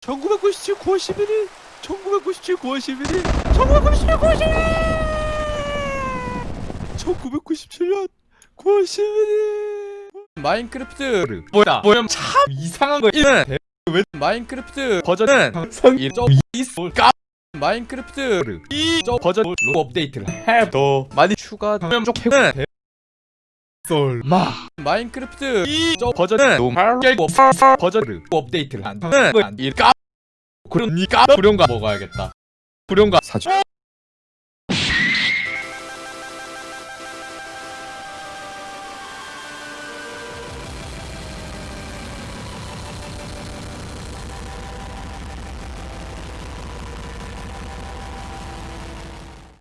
1997 9월 11일 1997 9월 11일 1997 9월 11일 1997년 9월 11일 마인크래프트 뭐야? 뭐야? 참 이상한 거 이는 왜 마인크래프트 버전은 항상 1.2까 마인크래프트 이저 버전 로 업데이트를 해도 많이 추가되면 좋겠는 설마. 마인크래프트 이저 버전은 너무 깨고 버전을 업데이트를 안 하는 일까 그러니까 불용가 먹어야겠다. 불용가 사주